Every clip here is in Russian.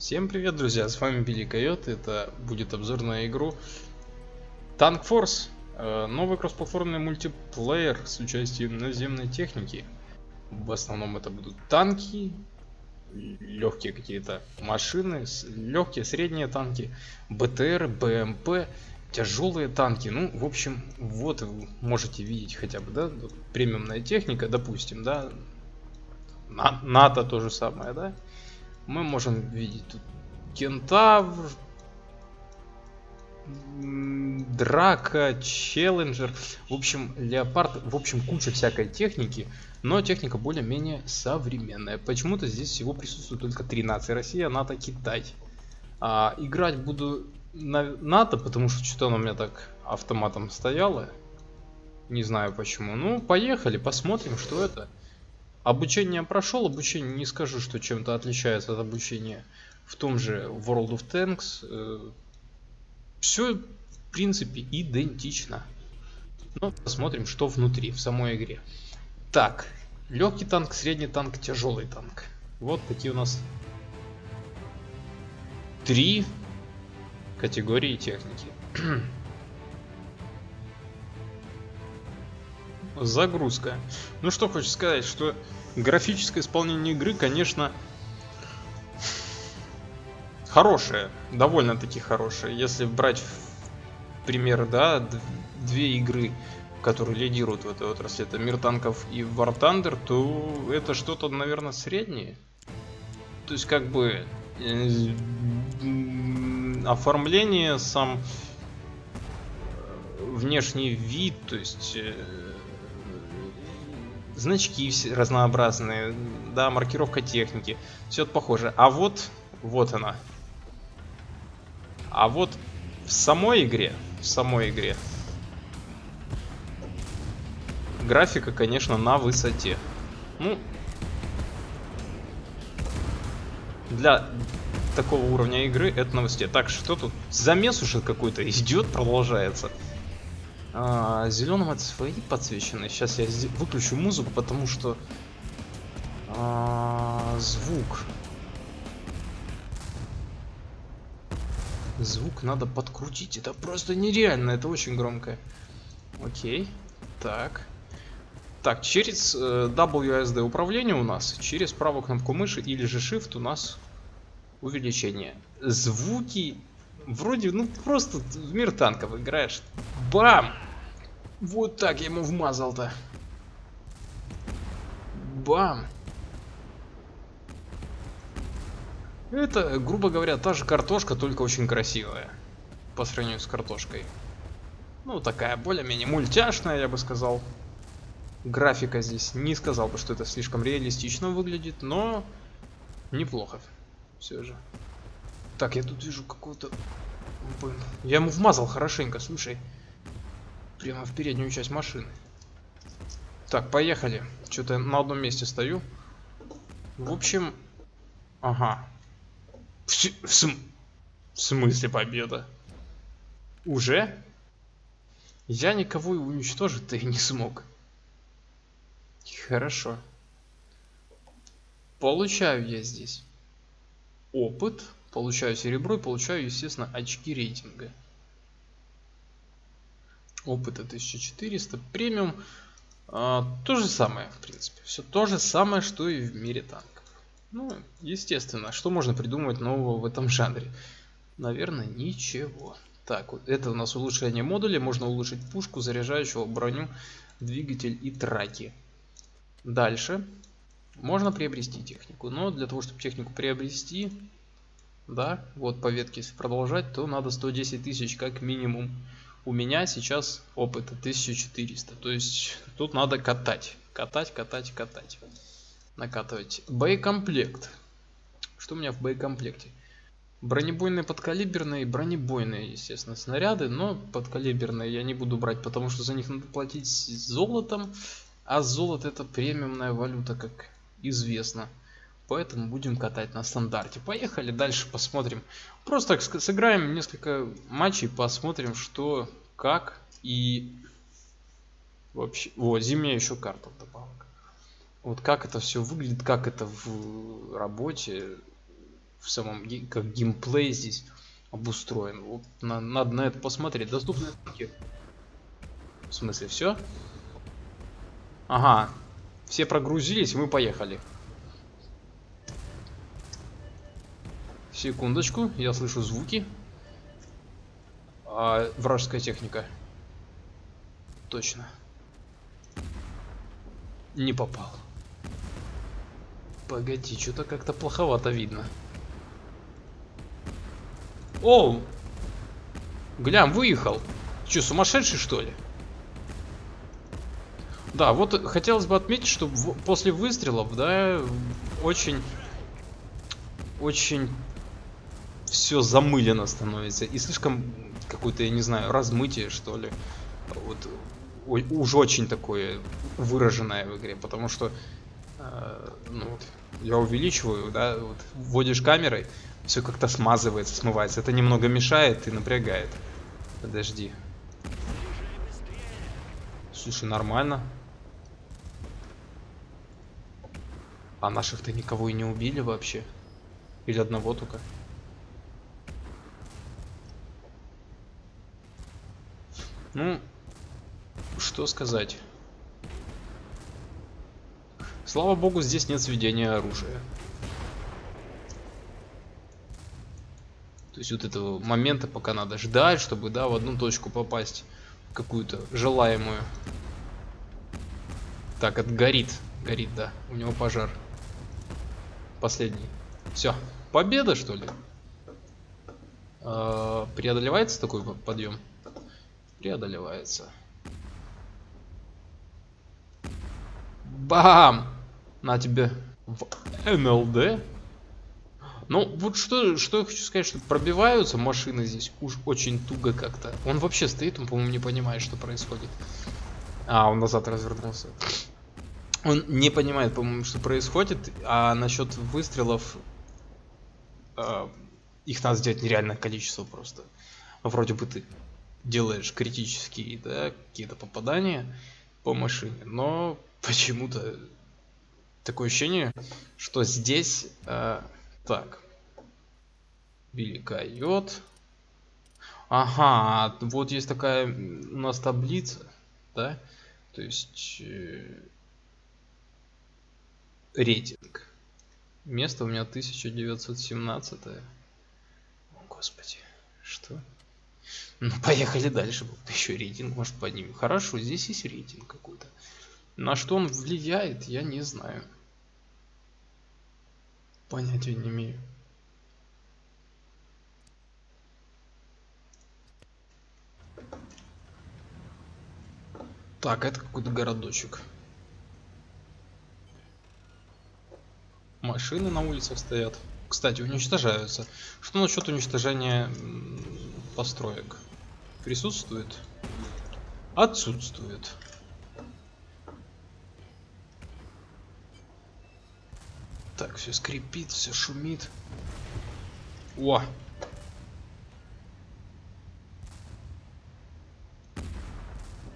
Всем привет, друзья, с вами Билли Койот, это будет обзор на игру Tank Force, э, новый кроссплатформенный мультиплеер с участием наземной техники. В основном это будут танки, легкие какие-то машины, легкие, средние танки, БТР, БМП, тяжелые танки. Ну, в общем, вот вы можете видеть хотя бы, да, премиумная техника, допустим, да, НАТО то же самое, да мы можем видеть тут кентавр, драка, челленджер, в общем, леопард, в общем, куча всякой техники, но техника более-менее современная. Почему-то здесь всего присутствует только три нации, Россия, НАТО, Китай. А, играть буду на НАТО, потому что что-то оно у меня так автоматом стояло. Не знаю почему. Ну, поехали, посмотрим, что это. Обучение прошел, обучение не скажу, что чем-то отличается от обучения в том же World of Tanks. Э, Все, в принципе, идентично. Но посмотрим, что внутри, в самой игре. Так, легкий танк, средний танк, тяжелый танк. Вот такие у нас три категории техники. Загрузка. Ну что хочу сказать, что графическое исполнение игры, конечно, хорошее, довольно-таки хорошее. Если брать пример, да, две игры, которые лидируют в этой отрасли, это Мир танков и War Thunder, то это что-то, наверное, среднее. То есть, как бы, э, оформление, сам э, внешний вид, то есть э, значки разнообразные, да, маркировка техники, все это похоже. А вот, вот она. А вот в самой игре, в самой игре, графика, конечно, на высоте. Ну, для такого уровня игры это на высоте. Так, что тут? Замес уже какой-то идет, продолжается. А, зеленым это свои подсвечены. Сейчас я выключу музыку, потому что а, звук. Звук надо подкрутить. Это просто нереально. Это очень громко. Окей. Так. Так, через э, WSD управление у нас, через правую кнопку мыши или же Shift у нас увеличение. Звуки Вроде, ну просто в мир танков играешь. Бам! Вот так я ему вмазал-то. Бам! Это, грубо говоря, та же картошка, только очень красивая. По сравнению с картошкой. Ну, такая более-менее мультяшная, я бы сказал. Графика здесь не сказал бы, что это слишком реалистично выглядит, но неплохо все же. Так, я тут вижу какого-то... Я ему вмазал хорошенько, слушай. Прямо в переднюю часть машины. Так, поехали. Что-то на одном месте стою. В общем... Ага. В, в, см... в смысле победа? Уже? Я никого и уничтожить-то и не смог. Хорошо. Получаю я здесь опыт получаю серебро и получаю, естественно, очки рейтинга. Опыта 1400, премиум. А, то же самое, в принципе. Все то же самое, что и в мире танков. Ну, естественно, что можно придумать нового в этом жанре? Наверное, ничего. Так, вот это у нас улучшение модуля. Можно улучшить пушку, заряжающего броню, двигатель и траки. Дальше. Можно приобрести технику. Но для того, чтобы технику приобрести, да, вот по ветке продолжать, то надо 110 тысяч как минимум. У меня сейчас опыта 1400, то есть тут надо катать, катать, катать, катать, накатывать. Боекомплект. Что у меня в боекомплекте? Бронебойные подкалиберные, бронебойные, естественно, снаряды, но подкалиберные я не буду брать, потому что за них надо платить золотом, а золото это премиумная валюта, как известно поэтому будем катать на стандарте. Поехали дальше посмотрим. Просто сыграем несколько матчей, посмотрим что, как и вообще. Вот, зимняя еще карта добавок. Вот как это все выглядит, как это в работе. в самом как геймплей здесь обустроен. Вот, на, надо на это посмотреть. Доступные скидки. В смысле, все? Ага. Все прогрузились, мы поехали. Секундочку, я слышу звуки. А, вражеская техника. Точно. Не попал. Погоди, что-то как-то плоховато видно. О! Глям, выехал. Че, сумасшедший что ли? Да, вот хотелось бы отметить, что после выстрелов, да, очень, очень все замылено становится. И слишком какое-то, я не знаю, размытие, что ли. Вот уж очень такое выраженное в игре, потому что э, ну, вот, я увеличиваю, да, вот, вводишь камерой, все как-то смазывается, смывается. Это немного мешает и напрягает. Подожди. Слушай, нормально. А наших-то никого и не убили вообще? Или одного только? Ну, что сказать. Слава богу, здесь нет сведения оружия. То есть вот этого момента, пока надо ждать, чтобы, да, в одну точку попасть, какую-то желаемую. Так, это горит. Горит, да. У него пожар. Последний. Все. Победа, что ли? А, преодолевается такой подъем? Преодолевается. Бам! На тебе в НЛД. Ну, вот что, что я хочу сказать, что пробиваются машины здесь уж очень туго как-то. Он вообще стоит, он, по-моему, не понимает, что происходит. А, он назад развернулся он не понимает, по-моему, что происходит, а насчет выстрелов э, их надо сделать нереальное количество просто. Вроде бы ты делаешь критические, да, какие-то попадания по машине, но почему-то такое ощущение, что здесь э, так велика йод. Ага, вот есть такая у нас таблица, да, то есть э, рейтинг. Место у меня 1917. О, господи, что? Ну, поехали дальше. Вот еще рейтинг, может, поднимем. Хорошо, здесь есть рейтинг какой-то. На что он влияет, я не знаю. Понятия не имею. Так, это какой-то городочек. Машины на улицах стоят. Кстати, уничтожаются. Что насчет уничтожения построек? Присутствует? Отсутствует. Так, все скрипит, все шумит. О!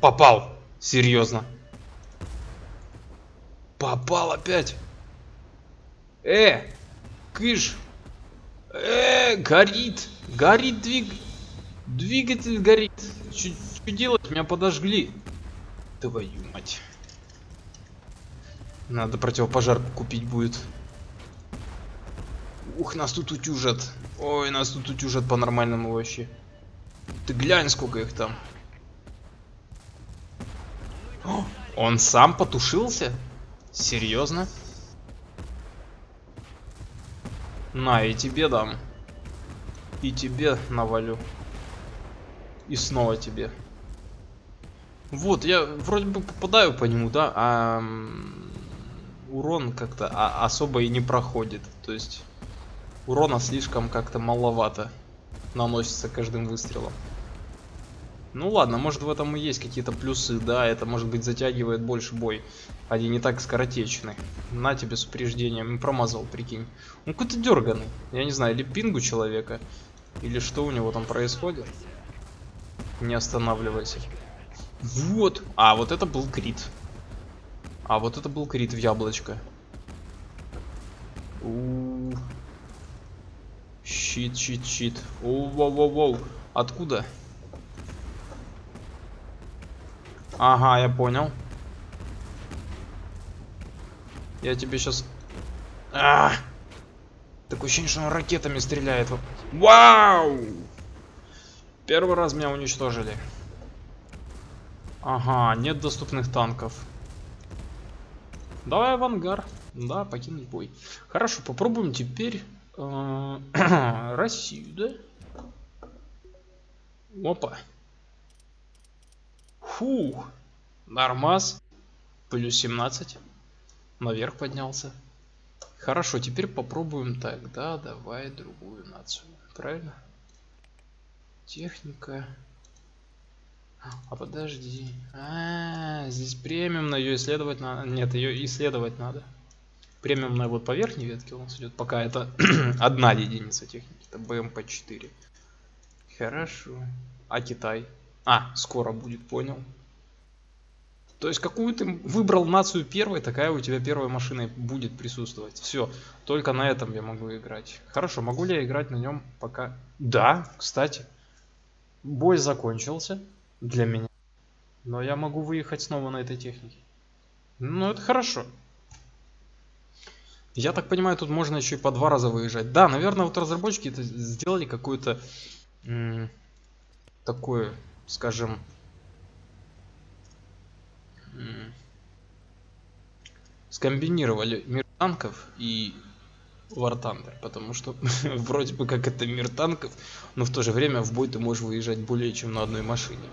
Попал! Серьезно. Попал опять! Э, кыш. Э, горит. Горит двиг... Двигатель горит. Что делать? Меня подожгли. Твою мать. Надо противопожарку купить будет. Ух, нас тут утюжат. Ой, нас тут утюжат по-нормальному вообще. Ты глянь, сколько их там. О, он сам потушился? Серьезно? На, и тебе дам. И тебе навалю. И снова тебе. Вот, я вроде бы попадаю по нему, да, а урон как-то а, особо и не проходит. То есть урона слишком как-то маловато наносится каждым выстрелом. Ну ладно, может в этом и есть какие-то плюсы, да, это может быть затягивает больше бой. Они не так скоротечны. На тебе с упреждением, промазал, прикинь. Он какой-то дерганый, я не знаю, или пингу человека, или что у него там происходит. Не останавливайся. Вот, а вот это был крит. А вот это был крит в яблочко. У -у -у. Чит, чит, чит. Воу-воу-воу. Откуда? Ага, я понял. Я тебе сейчас... А! Такое ощущение, что он ракетами стреляет. Вау! Первый раз меня уничтожили. Ага, нет доступных танков. Давай в ангар. Да, покинуть бой. Хорошо, попробуем теперь э, Россию, да? Опа. Фу. Нормас. Плюс 17. Наверх поднялся. Хорошо, теперь попробуем тогда. Давай другую нацию. Правильно? Техника. А подожди. А, -а, -а здесь премиум на ее исследовать надо. Нет, ее исследовать надо. Премиумная вот по верхней ветке у нас идет. Пока это одна единица техники. Это БМП-4. Хорошо. А Китай? А, скоро будет, понял. То есть какую ты выбрал нацию первой, такая у тебя первая машина будет присутствовать. Все, только на этом я могу играть. Хорошо, могу ли я играть на нем пока? Да, кстати. Бой закончился для меня. Но я могу выехать снова на этой технике. Ну, это хорошо. Я так понимаю, тут можно еще и по два раза выезжать. Да, наверное, вот разработчики это сделали какую-то такое, скажем, скомбинировали мир танков и War Thunder, потому что вроде бы как это мир танков, но в то же время в бой ты можешь выезжать более чем на одной машине.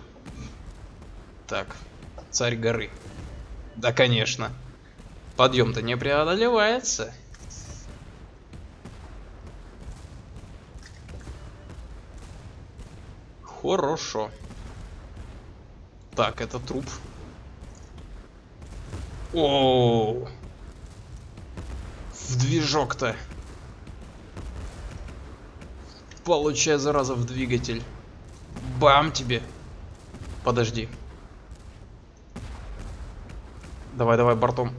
Так, царь горы. Да, конечно. Подъем-то не преодолевается. Хорошо. Так, это труп. О, в движок-то. Получай, зараза, в двигатель. Бам тебе. Подожди. Давай, давай, бортом.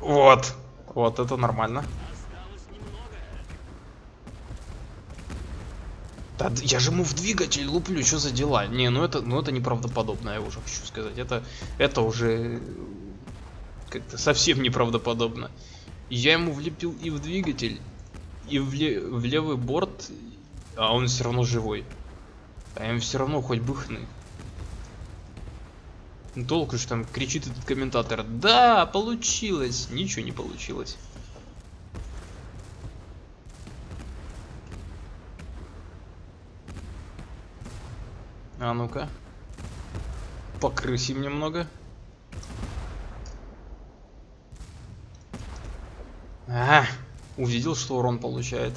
Вот. Вот, это нормально. Да, я же ему в двигатель луплю, что за дела? Не, ну это, ну это неправдоподобно, я уже хочу сказать. Это, это уже как-то совсем неправдоподобно. Я ему влепил и в двигатель, и в, ле в левый борт, а он все равно живой. А им все равно хоть бы хны. Ну, толку, что там кричит этот комментатор. Да, получилось. Ничего не получилось. А ну-ка. Покрысим немного. Ага, увидел, что урон получает.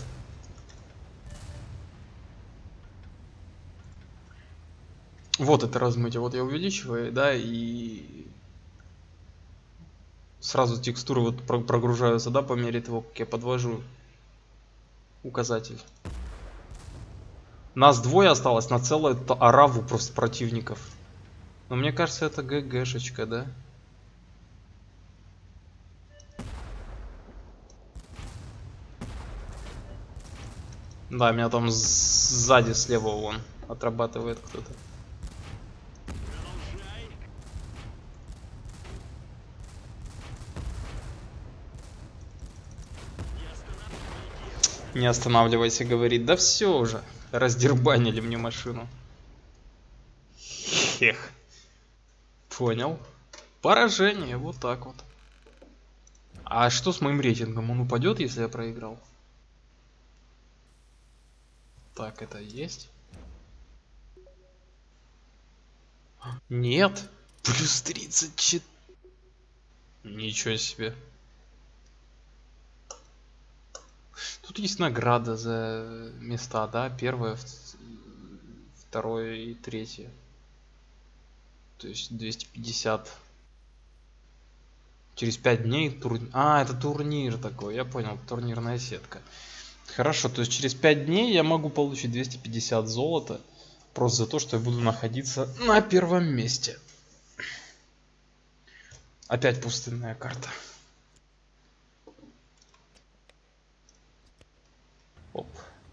Вот это размытие. Вот я увеличиваю, да, и сразу текстуры вот прогружаются, да, по мере того, как я подвожу указатель. Нас двое осталось на целую ораву просто противников. Но мне кажется, это ГГшечка, да? Да, меня там сзади слева вон отрабатывает кто-то. Не останавливайся, говорит. Да все уже. Раздербанили мне машину. Хех. Понял. Поражение, вот так вот. А что с моим рейтингом? Он упадет, если я проиграл? Так, это есть? Нет. Плюс 34. Ничего себе. Тут есть награда за места, да? Первое, второе и третье. То есть 250. Через 5 дней турнир. А, это турнир такой, я понял, турнирная сетка. Хорошо, то есть через 5 дней я могу получить 250 золота. Просто за то, что я буду находиться на первом месте. Опять пустынная карта.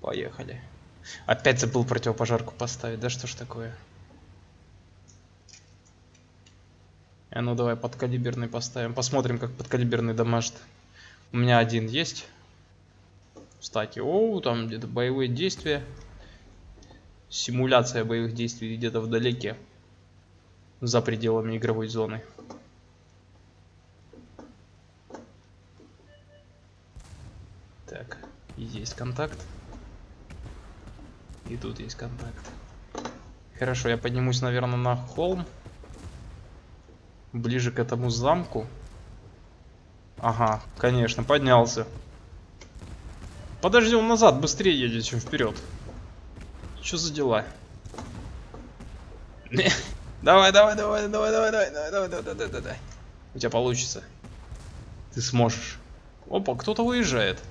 Поехали. Опять забыл противопожарку поставить. Да что ж такое? А ну давай подкалиберный поставим. Посмотрим, как подкалиберный дамажит. У меня один есть. Кстати, о, там где-то боевые действия. Симуляция боевых действий где-то вдалеке. За пределами игровой зоны. Так, есть контакт. И тут есть контакт. Хорошо, я поднимусь, наверное, на холм. Ближе к этому замку. Ага, конечно, поднялся. Подожди, он назад быстрее едет, чем вперед. Что за дела? Давай, давай, давай, давай, давай, давай, давай, давай, давай, давай, давай. У тебя получится. Ты сможешь. Опа, кто-то выезжает.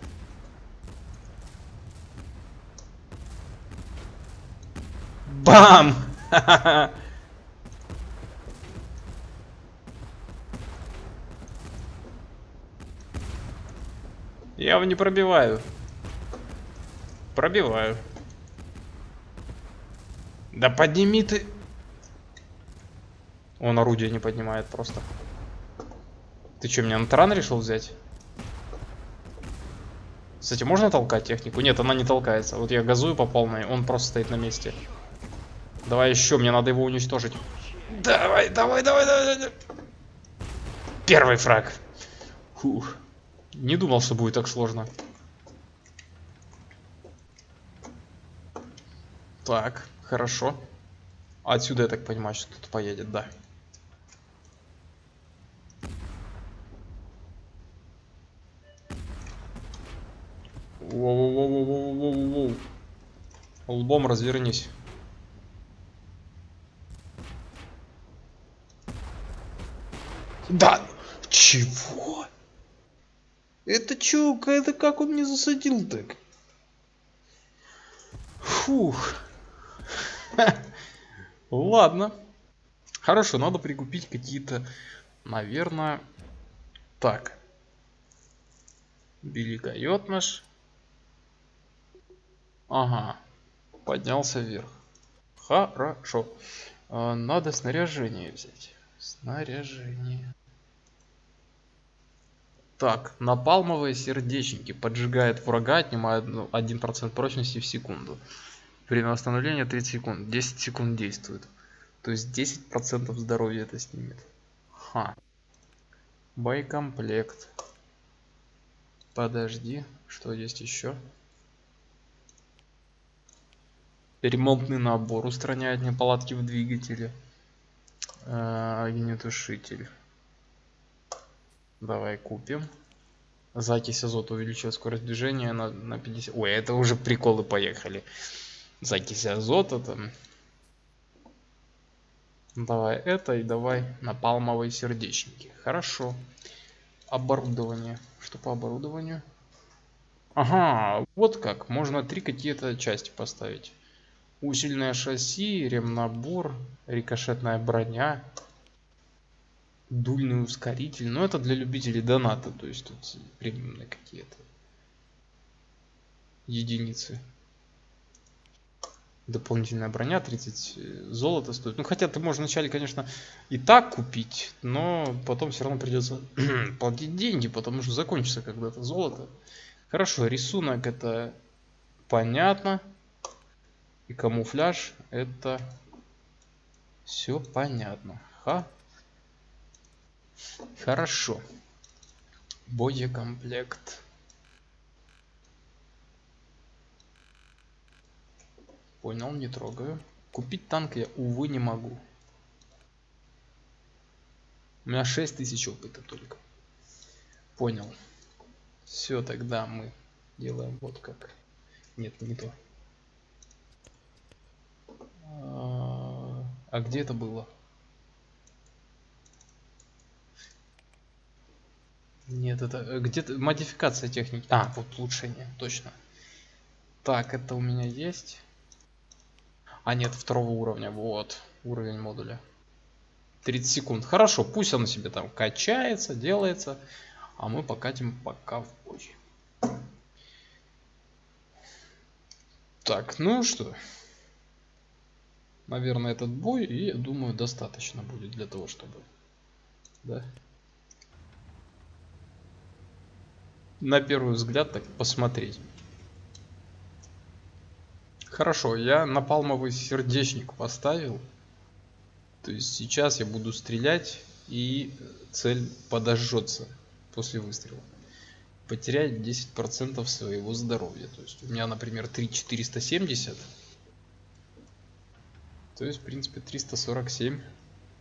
Бам! Я его не пробиваю. Пробиваю. Да подними ты. Он орудие не поднимает просто. Ты что, меня на таран решил взять? Кстати, можно толкать технику? Нет, она не толкается. Вот я газую по полной, он просто стоит на месте. Давай еще, мне надо его уничтожить. Давай, давай, давай, давай. давай. Первый фраг. Фух. Не думал, что будет так сложно. Так, хорошо. Отсюда, я так понимаю, что тут поедет, да. Воу-воу-воу-воу-воу-воу. Лбом развернись. Да! Чего? Это чё? Это как он мне засадил так? Фух. Ладно. Хорошо, надо прикупить какие-то, наверное... Так. Великает наш. Ага. Поднялся вверх. Хорошо. А, надо снаряжение взять. Снаряжение. Так, напалмовые сердечники поджигает врага, отнимает 1% прочности в секунду. Время восстановления 30 секунд. 10 секунд действует. То есть 10% здоровья это снимет. Ха. Боекомплект. Подожди, что есть еще? Ремонтный набор устраняет неполадки в двигателе э, огнетушитель. Давай купим. Закись азота увеличивает скорость движения на, на 50. Ой, это уже приколы поехали. Закись азота там. Давай это и давай напалмовые сердечники. Хорошо. Оборудование. Что по оборудованию? Ага, вот как. Можно три какие-то части поставить усиленное шасси, ремнабор, рикошетная броня, дульный ускоритель. Но это для любителей доната, то есть тут премиумные какие-то единицы. Дополнительная броня 30 э, золота стоит. Ну хотя ты можешь вначале, конечно, и так купить, но потом все равно придется платить деньги, потому что закончится когда-то золото. Хорошо, рисунок это понятно и камуфляж это все понятно. Ха. Хорошо. Боекомплект. Понял, не трогаю. Купить танк я, увы, не могу. У меня 6000 опыта только. Понял. Все, тогда мы делаем вот как. Нет, не то. А где это было? Нет, это э, где-то модификация техники. А, вот улучшение, точно. Так, это у меня есть. А, нет, второго уровня. Вот, уровень модуля. 30 секунд. Хорошо, пусть он себе там качается, делается. А мы покатим пока в бой. Так, ну что. Наверное, этот бой, и думаю, достаточно будет для того, чтобы... Да. На первый взгляд так посмотреть. Хорошо, я напалмовый сердечник поставил. То есть сейчас я буду стрелять, и цель подожжется после выстрела. Потерять 10% своего здоровья. То есть у меня, например, 3470. То есть, в принципе, 347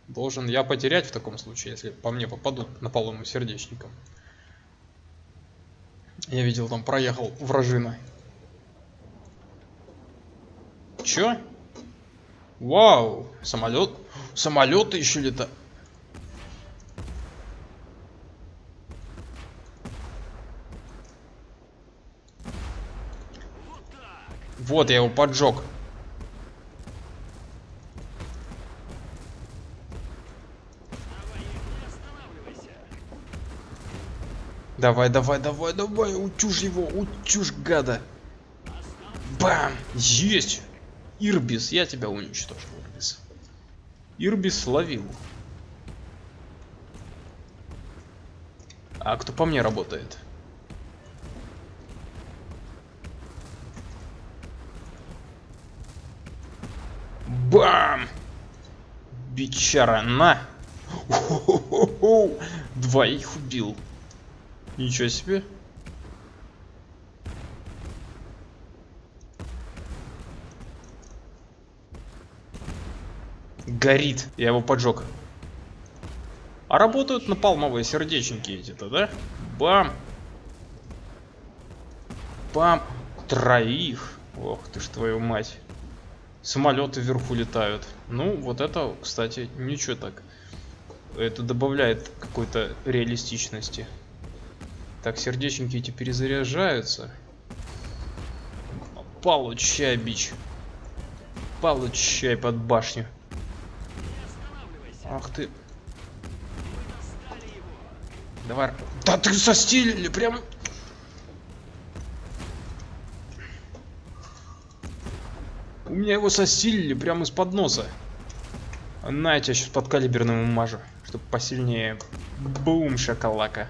должен я потерять в таком случае, если по мне попадут напалмовым сердечником. Я видел, там проехал вражина. Чё? Вау, самолет. Самолеты еще летают. Вот, я его поджег. Давай, давай, давай, давай, утюж его, утюж, гада. Бам! Есть! Ирбис, я тебя уничтожил, Ирбис. Ирбис словил. А кто по мне работает? Бам! Бичара, на! Двоих убил. Ничего себе. Горит. Я его поджег. А работают напалмовые сердечники эти-то, да? Бам. Бам. Троих. Ох ты ж твою мать. Самолеты вверху летают. Ну, вот это, кстати, ничего так. Это добавляет какой-то реалистичности. Так, сердечники эти перезаряжаются. Получай, бич. Получай под башню. Ах ты. Давай. Да ты состилили прям. У меня его состилили прямо из-под носа. На, я тебя сейчас под калиберным умажу, чтобы посильнее. Бум, шоколака.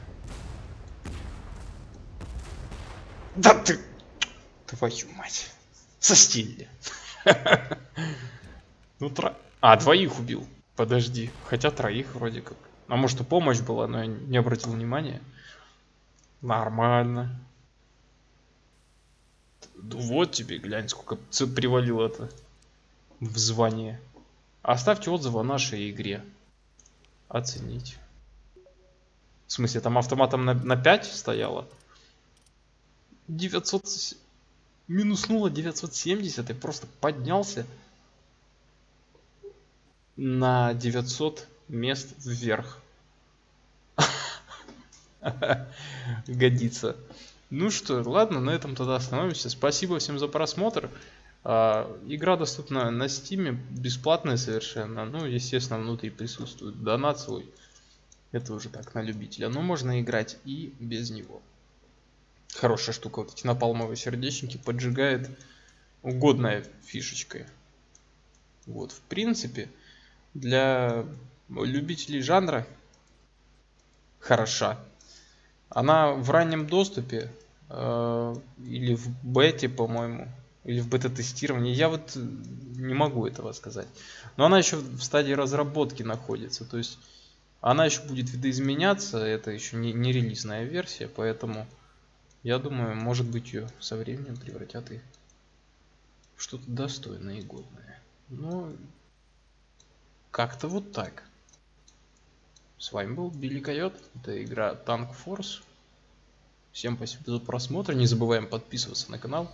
Да ты... Твою мать. Состилили. Ну, тро... А, двоих убил. Подожди, хотя троих вроде как. А может и помощь была, но я не обратил внимания. Нормально. Вот тебе, глянь, сколько привалило это в звание. Оставьте отзывы о нашей игре. Оценить. В смысле, там автоматом на, на 5 стояло? 900... Минуснуло 970 и просто поднялся на 900 мест вверх. Годится. Ну что, ладно, на этом тогда остановимся. Спасибо всем за просмотр. А, игра доступна на стиме, бесплатная совершенно. Ну, естественно, внутри присутствует донат свой. Это уже так, на любителя. Но можно играть и без него. Хорошая штука. Вот эти напалмовые сердечники поджигает угодная фишечкой. Вот, в принципе, для любителей жанра хороша. Она в раннем доступе э, или в бете, по-моему, или в бета-тестировании. Я вот не могу этого сказать. Но она еще в стадии разработки находится. То есть она еще будет видоизменяться. Это еще не, не релизная версия, поэтому я думаю, может быть ее со временем превратят и в что-то достойное и годное. Но как-то вот так. С вами был Билли Койот. Это игра Tank Force. Всем спасибо за просмотр. Не забываем подписываться на канал,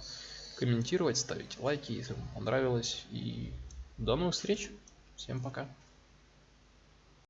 комментировать, ставить лайки, если вам понравилось. И до новых встреч. Всем пока.